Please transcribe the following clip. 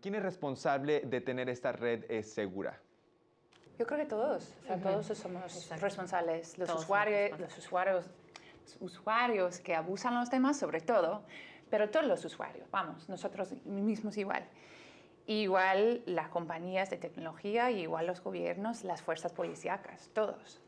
¿quién es responsable de tener esta red eh, segura? Yo creo que todos, o sea, todos somos Exacto. responsables. Los Todos usuarios, responsables. los usuarios, usuarios que abusan los demás, sobre todo, pero todos los usuarios, vamos, nosotros mismos igual. Igual las compañías de tecnología, igual los gobiernos, las fuerzas policíacas, todos.